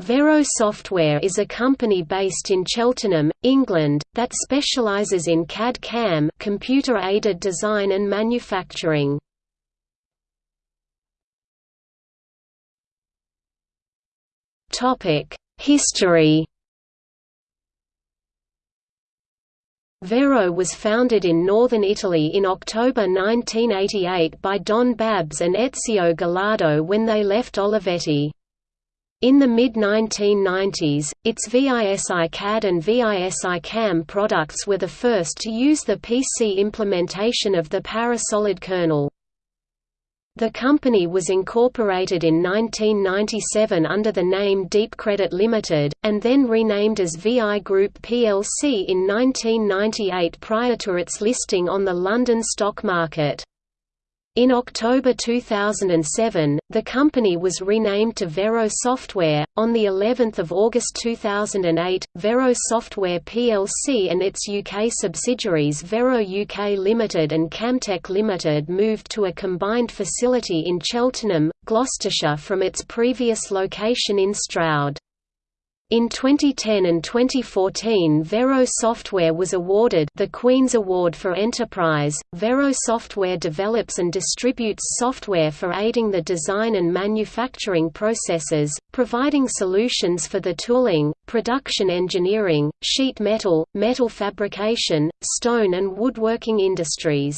Vero Software is a company based in Cheltenham, England, that specialises in CAD-CAM computer-aided design and manufacturing. History Vero was founded in northern Italy in October 1988 by Don Babs and Ezio Gallardo when they left Olivetti. In the mid-1990s, its VISI CAD and VISI CAM products were the first to use the PC implementation of the Parasolid kernel. The company was incorporated in 1997 under the name Deep Credit Limited, and then renamed as VI Group plc in 1998 prior to its listing on the London stock market. In October 2007, the company was renamed to Vero Software. On the 11th of August 2008, Vero Software plc and its UK subsidiaries Vero UK Limited and Camtek Limited moved to a combined facility in Cheltenham, Gloucestershire from its previous location in Stroud. In 2010 and 2014 Vero Software was awarded the Queen's Award for Enterprise. Vero Software develops and distributes software for aiding the design and manufacturing processes, providing solutions for the tooling, production engineering, sheet metal, metal fabrication, stone and woodworking industries.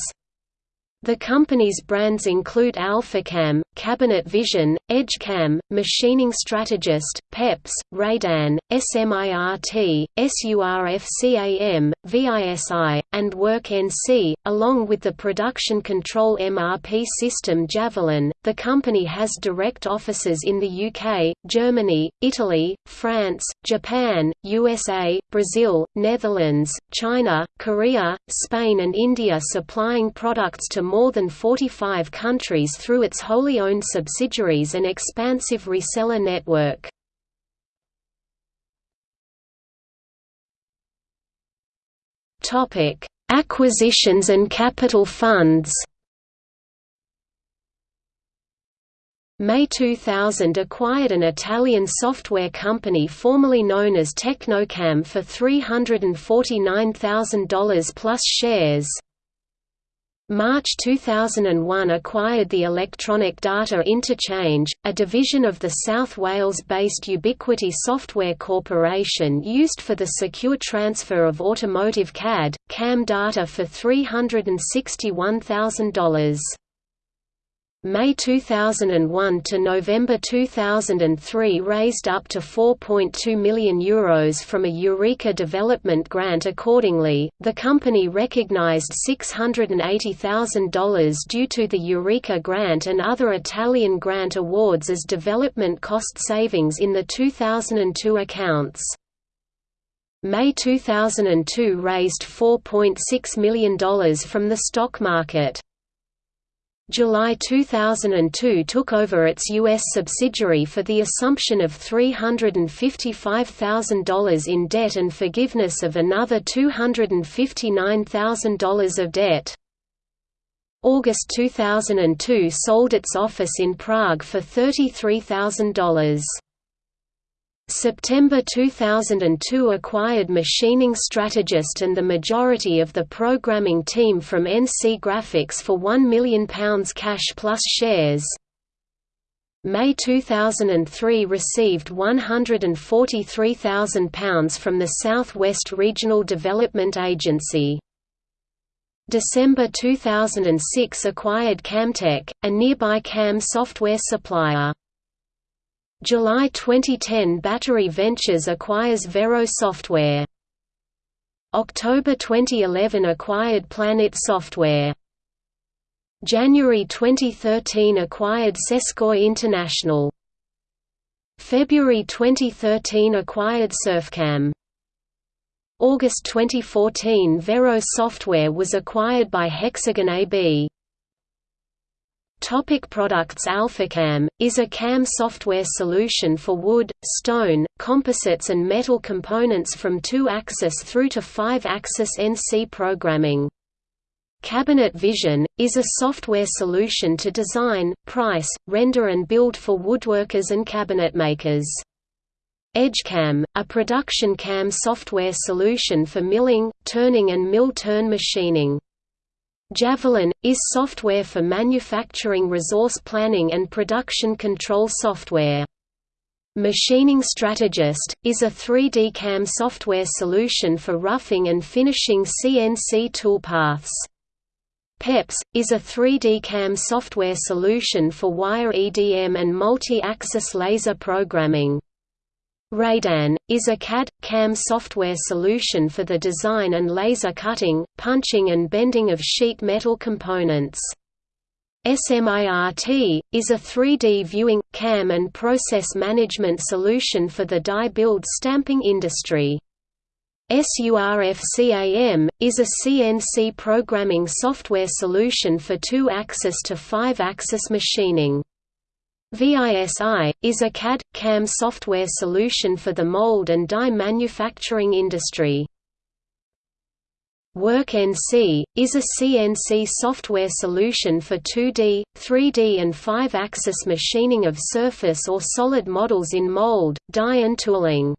The company's brands include AlphaCam, Cabinet Vision, EdgeCam, Machining Strategist, PEPS, Radan, SMIRT, SURFCAM, VISI, and WorkNC, along with the production control MRP system Javelin. The company has direct offices in the UK, Germany, Italy, France, Japan, USA, Brazil, Netherlands, China, Korea, Spain, and India, supplying products to more than 45 countries through its wholly owned subsidiaries and expansive reseller network. Acquisitions and capital funds May 2000 acquired an Italian software company formerly known as Technocam for $349,000 plus shares. March 2001 acquired the Electronic Data Interchange, a division of the South Wales-based Ubiquity Software Corporation used for the secure transfer of automotive CAD, CAM data for $361,000. May 2001 to November 2003 raised up to €4.2 million Euros from a Eureka development grant accordingly, the company recognized $680,000 due to the Eureka grant and other Italian grant awards as development cost savings in the 2002 accounts. May 2002 raised $4.6 million from the stock market. July 2002 took over its U.S. subsidiary for the assumption of $355,000 in debt and forgiveness of another $259,000 of debt. August 2002 sold its office in Prague for $33,000. September 2002 acquired Machining Strategist and the majority of the programming team from NC Graphics for £1 million cash plus shares. May 2003 received £143,000 from the South West Regional Development Agency. December 2006 acquired Camtek, a nearby CAM software supplier. July 2010 Battery Ventures acquires Vero Software. October 2011 acquired Planit Software. January 2013 acquired Sescoi International. February 2013 acquired Surfcam. August 2014 Vero Software was acquired by Hexagon AB. Topic products AlphaCam, is a CAM software solution for wood, stone, composites and metal components from 2-axis through to 5-axis NC programming. Cabinet Vision, is a software solution to design, price, render and build for woodworkers and cabinetmakers. EdgeCAM, a production CAM software solution for milling, turning and mill-turn machining. Javelin, is software for manufacturing resource planning and production control software. Machining Strategist, is a 3D CAM software solution for roughing and finishing CNC toolpaths. PEPS, is a 3D CAM software solution for wire EDM and multi-axis laser programming. Radan, is a CAD-CAM software solution for the design and laser cutting, punching and bending of sheet metal components. SMIRT, is a 3D viewing, CAM and process management solution for the die-build stamping industry. SURFCAM, is a CNC programming software solution for two-axis to five-axis machining. VISI, is a CAD-CAM software solution for the mold and die manufacturing industry. WorkNC, is a CNC software solution for 2D, 3D and 5-axis machining of surface or solid models in mold, die and tooling.